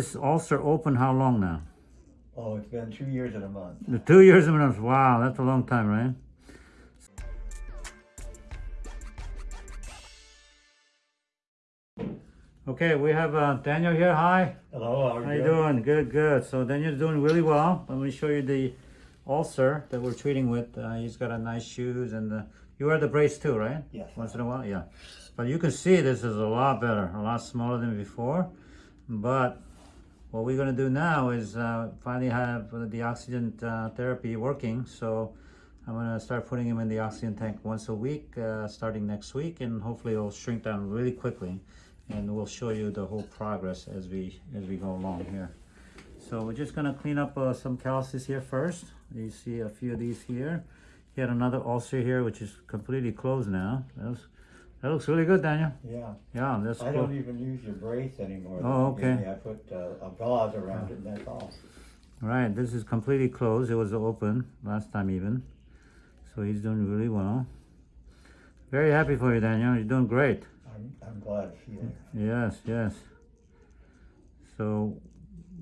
This ulcer open how long now? Oh, it's been two years and a month. The two years and a half. Wow, that's a long time, right? Okay, we have uh, Daniel here. Hi. Hello, how are How you doing? Good, good. So Daniel's doing really well. Let me show you the ulcer that we're treating with. Uh, he's got a nice shoes and the, you wear the brace too, right? Yes. Once in a while, yeah. But you can see this is a lot better, a lot smaller than before. But what we're gonna do now is uh, finally have the oxygen uh, therapy working. So I'm gonna start putting him in the oxygen tank once a week, uh, starting next week, and hopefully it'll shrink down really quickly. And we'll show you the whole progress as we as we go along here. So we're just gonna clean up uh, some calluses here first. You see a few of these here. He had another ulcer here, which is completely closed now. That, was, that looks really good, Daniel. Yeah, Yeah, that's I cool. don't even use your brace anymore. Oh, okay. I put uh, a gauze around it and that's all. Right, this is completely closed. It was open last time even. So he's doing really well. Very happy for you, Daniel. You're doing great. I'm, I'm glad to see. Yes, yes. So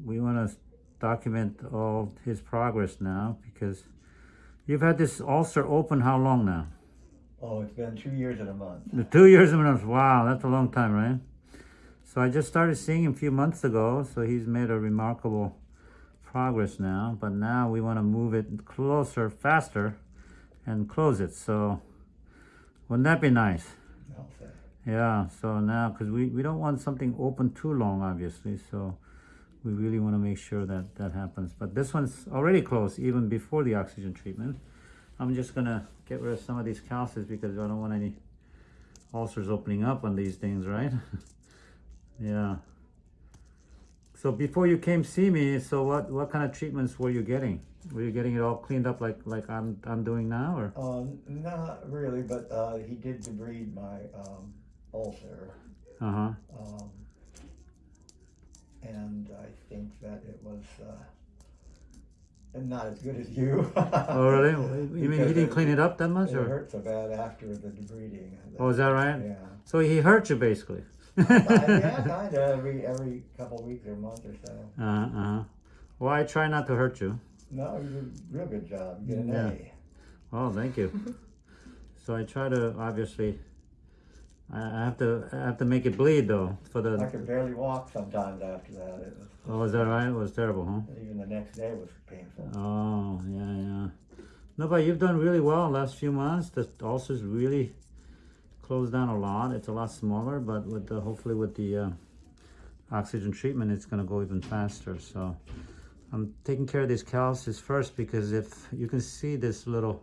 we want to document all his progress now because you've had this ulcer open how long now? Oh, it's been two years and a month. The two years and a month. Wow, that's a long time, right? So I just started seeing him a few months ago. So he's made a remarkable progress now. But now we want to move it closer, faster, and close it. So wouldn't that be nice? Yeah. So now, because we, we don't want something open too long, obviously. So we really want to make sure that that happens. But this one's already closed even before the oxygen treatment. I'm just gonna get rid of some of these calluses because I don't want any ulcers opening up on these things, right? yeah. So before you came see me, so what what kind of treatments were you getting? Were you getting it all cleaned up like like I'm I'm doing now, or? Um, not really, but uh, he did debride my um, ulcer. Uh huh. Um, and I think that it was uh, not as good as you. Oh really? You mean he didn't clean it up that much, It or? hurt so bad after the debriding. Oh, is that right? Yeah. So he hurt you basically. Uh, yeah, kind of every every couple of weeks or month or so. Uh huh. Well, I try not to hurt you. No, you did a real good job. You get an Yeah. A. Oh, thank you. so I try to obviously. I have to I have to make it bleed though for the. I could barely walk sometimes after that. It was, Oh, is that right? It was terrible, huh? even the next day was painful. Oh, yeah, yeah. No, but you've done really well last few months. The ulcer's really closed down a lot. It's a lot smaller, but with the hopefully with the uh, oxygen treatment, it's gonna go even faster. So I'm taking care of these calluses first because if you can see this little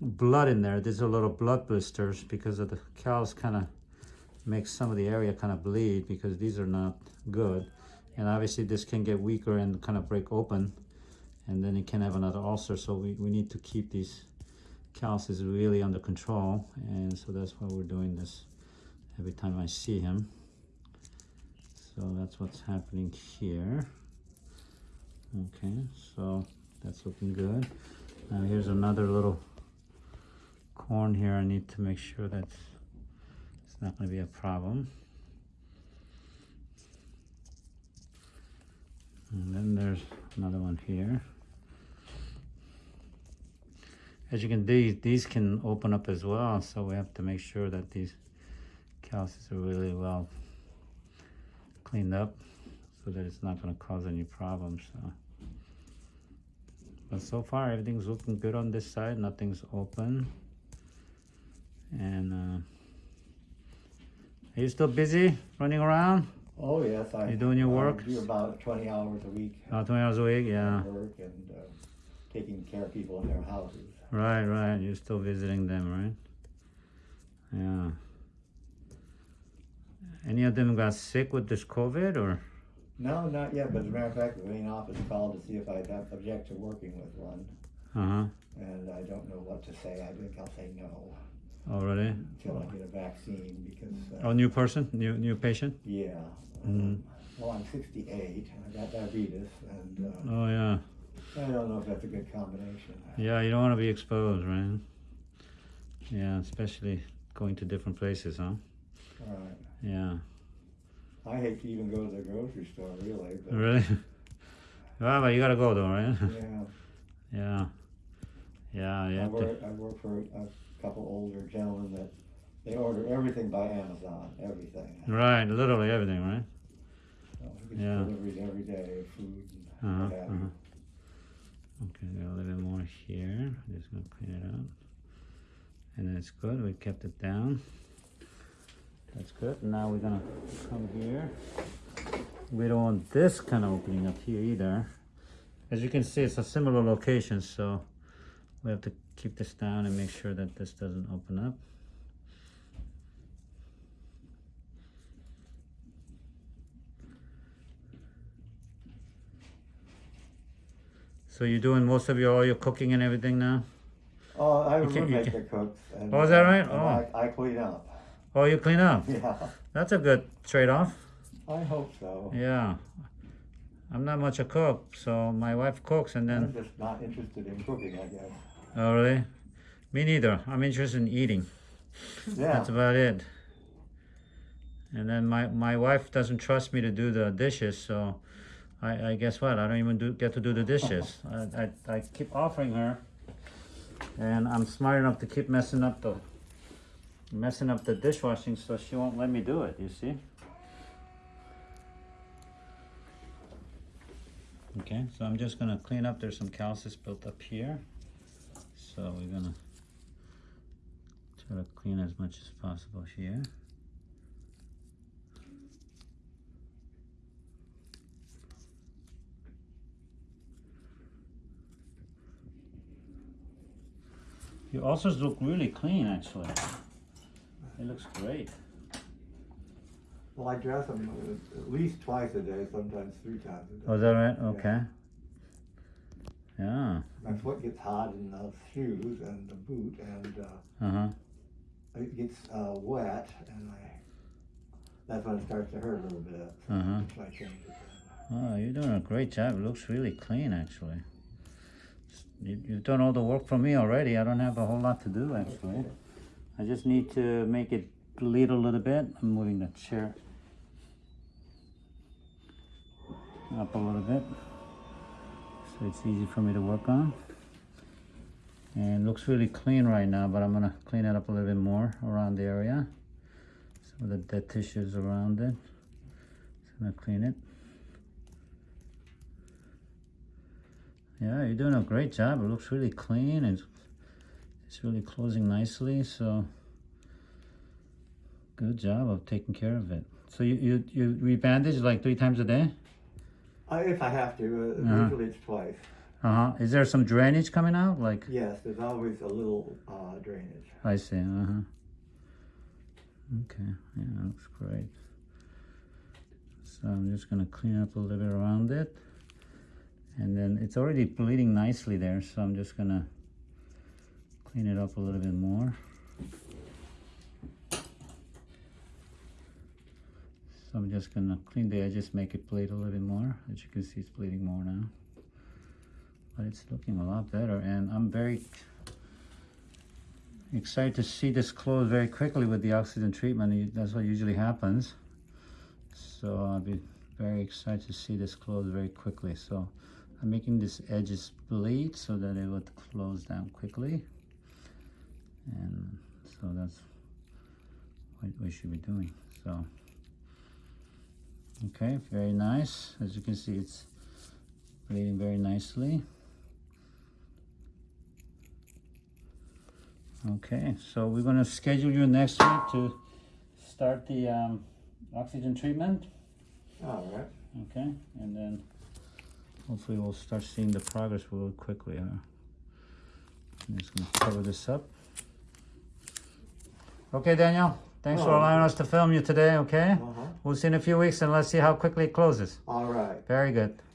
blood in there, these are little blood blisters because of the callus kind of makes some of the area kind of bleed because these are not good. And obviously this can get weaker and kind of break open and then it can have another ulcer. So we, we need to keep these calluses really under control. And so that's why we're doing this every time I see him. So that's what's happening here. Okay, so that's looking good. Now here's another little corn here. I need to make sure that it's not going to be a problem. And then there's another one here. As you can see, these can open up as well, so we have to make sure that these calluses are really well cleaned up so that it's not going to cause any problems. So. But so far, everything's looking good on this side. Nothing's open. And uh, are you still busy running around? Oh yes, I. You doing your I work? do about twenty hours a week. About 20 hours a week? Yeah. Work and uh, taking care of people in their houses. Right, right. You're still visiting them, right? Yeah. Any of them got sick with this COVID or? No, not yet. But as a matter of fact, the main office called to see if I'd object to working with one, Uh huh. and I don't know what to say. I think I'll say no Already? until I get a vaccine because. Uh, Oh, new person? New new patient? Yeah. Um, well, I'm 68. I got diabetes, and uh, Oh, yeah. I don't know if that's a good combination. Yeah, you don't want to be exposed, right? Yeah, especially going to different places, huh? All right. Yeah. I hate to even go to the grocery store, really, but, Really? well, but you gotta go though, right? yeah. yeah. Yeah, you I work, I work for couple older gentlemen that, they order everything by Amazon, everything. Right, literally everything, right? So Yeah. deliveries every day, food and what have you. uh-huh. Okay, got a little bit more here. I'm just gonna clean it up. And that's good, we kept it down. That's good. Now we're gonna come here. We don't want this kind of opening up here either. As you can see, it's a similar location, so we have to keep this down and make sure that this doesn't open up. So you're doing most of your all your cooking and everything now? Oh, I have a You can't- you roommate that cooks. and, Oh, is that right? Oh. I, I clean up. Oh, you clean up. Yeah, That's a good trade-off. I hope so. Yeah. I'm not much a cook, so my wife cooks and then... I'm just not interested in cooking, I guess. Oh really? Me neither. I'm interested in eating. Yeah, That's about it. And then my, my wife doesn't trust me to do the dishes, so I, I guess what? I don't even do get to do the dishes. I, I, I keep offering her, and I'm smart enough to keep messing up the messing up the dishwashing, so she won't let me do it. You see? Okay, so I'm just gonna clean up. There's some calluses built up here, so we're gonna try to clean as much as possible here. Your ulcers look really clean, actually. It looks great. well, I dress them at least twice a day, sometimes three times a day. Oh, is that right? Okay. Yeah. My foot gets hot in the shoes and the boot, and uh, Uh huh. it gets uh, wet, and I. That's when it starts to hurt a little bit. Uh huh. So I change it. Oh, you're doing a great job. It looks really clean, actually. You, you've done all the work for me already. I don't have a whole lot to do, actually. I just need to make it bleed a little bit. I'm moving the chair up a little bit so it's easy for me to work on. And looks really clean right now, but I'm gonna clean it up a little bit more around the area. Some of the dead tissues around it. I'm gonna clean it. Yeah, you're doing a great job. It looks really clean and it's really closing nicely. So good job of taking care of it. So you you you rebandage like three times a day? Uh, if I have to, uh, Uh-huh. usually it's twice. Uh huh. Is there some drainage coming out? Like Yes, there's always a little uh, drainage. I see. Uh huh. Okay. Yeah, looks great. So I'm just gonna clean up a little bit around it. And then it's already bleeding nicely there, so I'm just gonna clean it up a little bit more. So I'm just gonna clean the edges, make it bleed a little bit more. As you can see, it's bleeding more now. But it's looking a lot better, and I'm very excited to see this close very quickly with the oxygen treatment. That's what usually happens. So I'll be very excited to see this close very quickly. So I'm making this edges bleed so that it would close down quickly. And so that's what we should be doing. So, okay, very nice. As you can see, it's bleeding very nicely. Okay, so we're gonna schedule you next week to start the um, oxygen treatment. All right. Okay, and then hopefully we'll start seeing the progress real quickly. Huh? I'm just gonna cover this up. Okay, Daniel. Thanks for Oh. allowing us to film you today. Okay, Uh-huh. we'll see in a few weeks, and let's see how quickly it closes. All right. Very good.